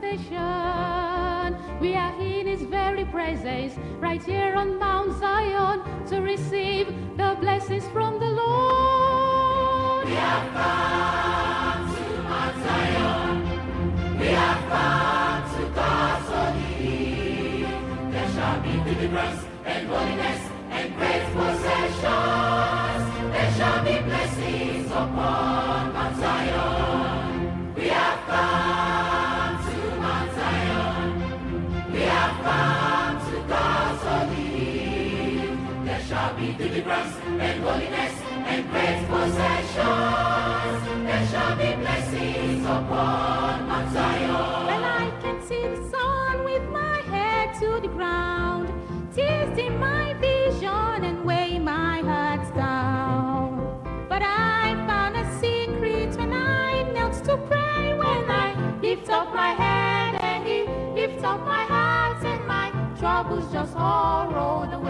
salvation. We are in his very presence, right here on Mount Zion, to receive the blessings from the Lord. We have come to Mount Zion. We have come to God's holy There shall be deliverance and holiness and great possessions. There shall be blessings upon my head to the ground, tears my vision and weigh my heart down. But I found a secret when I knelt to pray, when I lift up my head and he lifts up my heart and my troubles just all rolled away.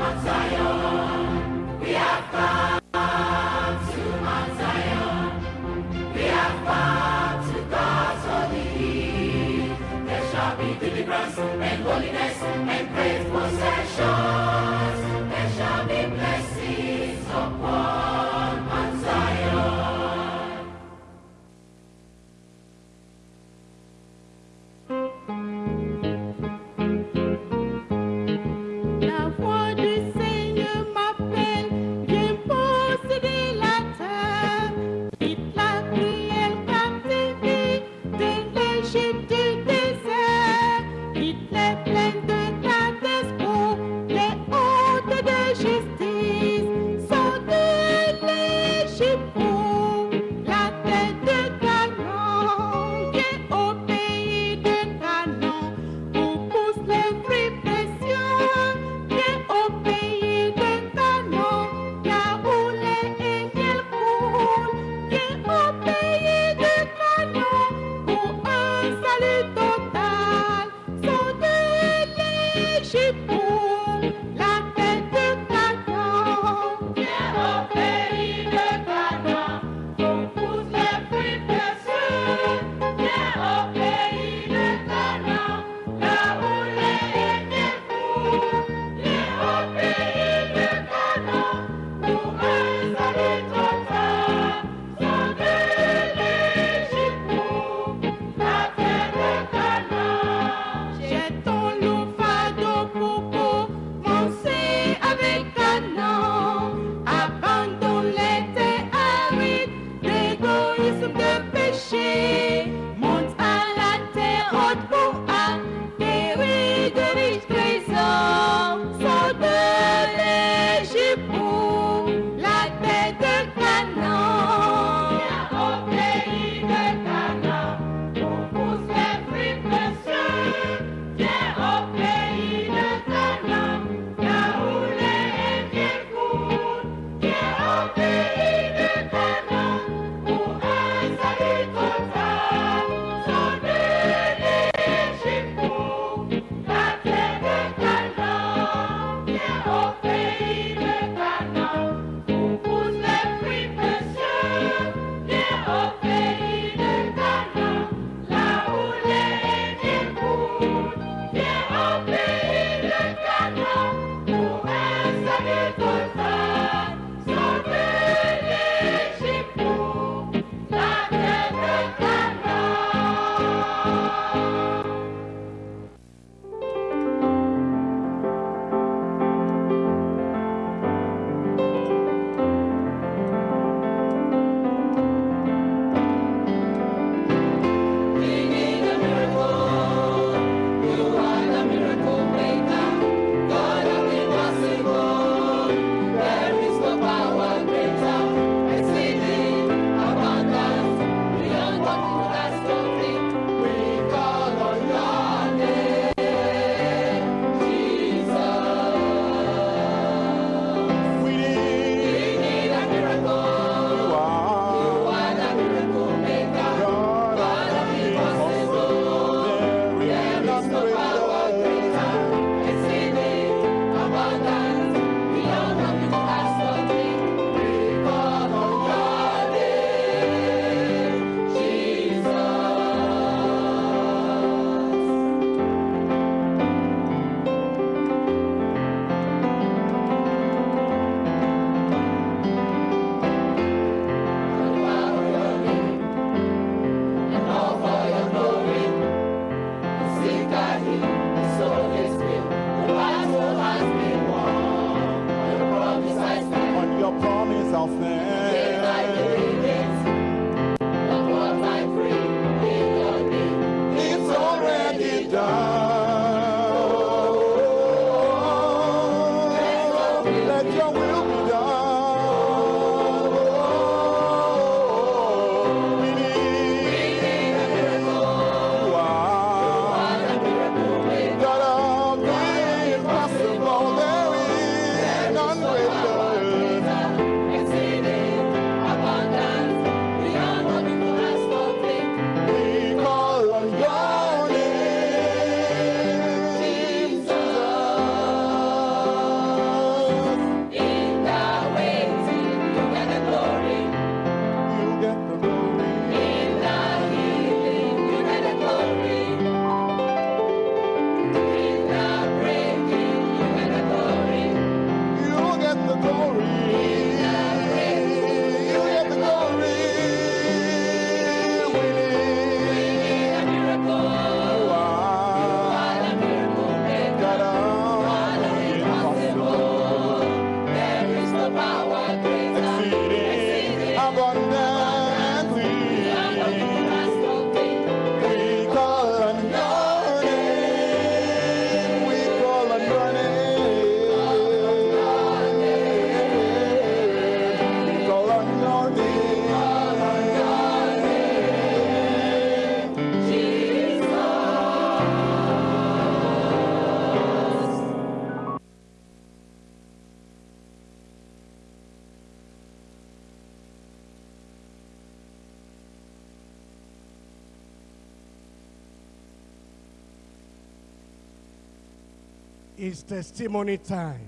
is testimony time.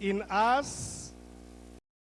In us,